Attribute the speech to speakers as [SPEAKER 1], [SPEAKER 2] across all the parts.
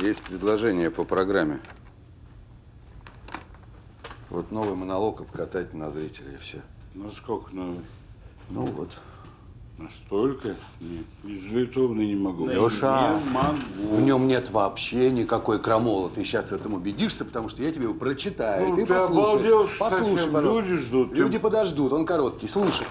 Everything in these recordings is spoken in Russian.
[SPEAKER 1] Есть предложение по программе. Вот новый монолог обкатать на зрителей и все.
[SPEAKER 2] Ну сколько, ну,
[SPEAKER 1] Ну вот.
[SPEAKER 2] настолько? Нет, из Литовны не могу.
[SPEAKER 1] Леша,
[SPEAKER 2] Не могу.
[SPEAKER 1] в нем нет вообще никакой крамола. Ты сейчас в этом убедишься, потому что я тебе его прочитаю.
[SPEAKER 2] Ну,
[SPEAKER 1] ты,
[SPEAKER 2] ты
[SPEAKER 1] послушаешь.
[SPEAKER 2] обалдел, что
[SPEAKER 1] Послушай.
[SPEAKER 2] Люди ждут.
[SPEAKER 1] Люди подождут, он короткий. Слушай.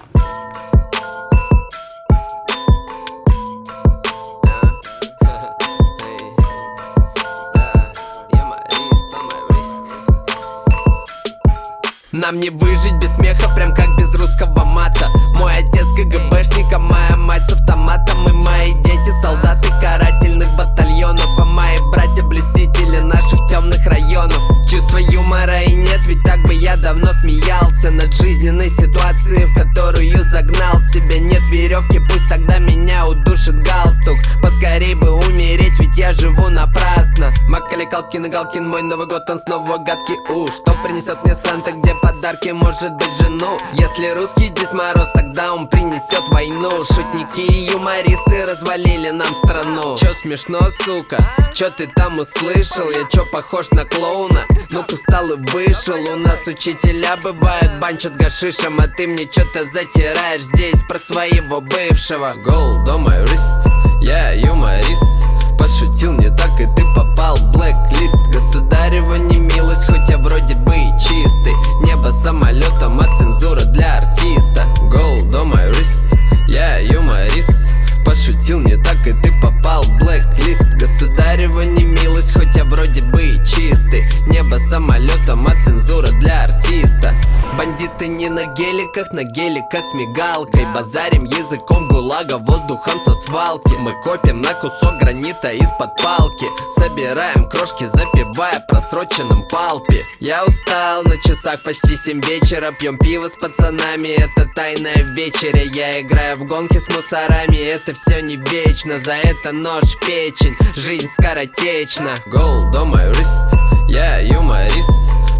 [SPEAKER 3] Нам не выжить без смеха, прям как без русского мата. Мой отец КГБшник, а моя мать с автоматом И мои дети солдаты карательных батальонов А мои братья блестители наших темных районов. Чувства юмора и нет, ведь так бы я давно смеялся Над жизненной ситуацией, в которую загнал себя. Нет веревки, пусть тогда меня удушит галстук. Поскорей бы умереть, ведь я живу напрасно Макали Калкин и Галкин, мой Новый год, он снова гадкий. У, что принесет мне Санта, где подарки, может быть жену? Если русский Дед Мороз, тогда он принесет войну. Шутники и юмористы развалили нам страну. Чё смешно, сука? Чё ты там услышал? Я чё похож на клоуна? Ну-ка встал и вышел. У нас учителя бывают, банчат гашишем А ты мне чё-то затираешь здесь про своего бывшего. Гол, дома, рист, я юморист Пошутил не так, и ты попал в блэк-лист. Государева не милость, хоть я вроде бы и чистый. Небо самолетом, а цензура для артиста. Гол, дома, рист, я юморист. Пошутил не так, и ты попал в блэк-лист. Государева не милость, хоть я вроде бы и чистый. Небо самолетом, а цензура для артиста. Бандиты не на геликах, на геликах с мигалкой. Базарим языком гулага, воздухом со свалки. Мы копим на кусок гранита из-под палки. Собираем крошки, запивая просроченным палпи Я устал, на часах почти 7 вечера. Пьем пиво с пацанами, это тайная вечеря. Я играю в гонки с мусорами, это все не вечно. За это нож печень, жизнь скоротечна Гол, дома, рист, я юморист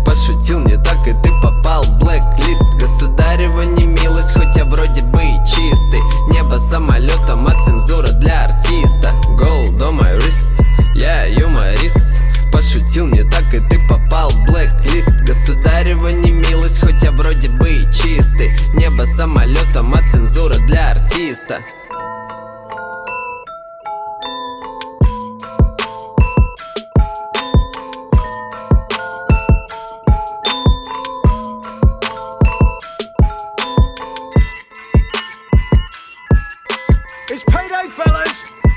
[SPEAKER 3] Пошутил не так, и ты попал в блэк-лист. Государева не милость, хоть я вроде бы и чистый. Небо самолетом, а цензура для артиста. Гол, дома, рист, я юморист Пошутил не так, и ты попал в блэк-лист. Государева не милость, хоть я вроде бы и чистый. Небо самолетом, а цензура для артиста
[SPEAKER 4] It's payday, fellas!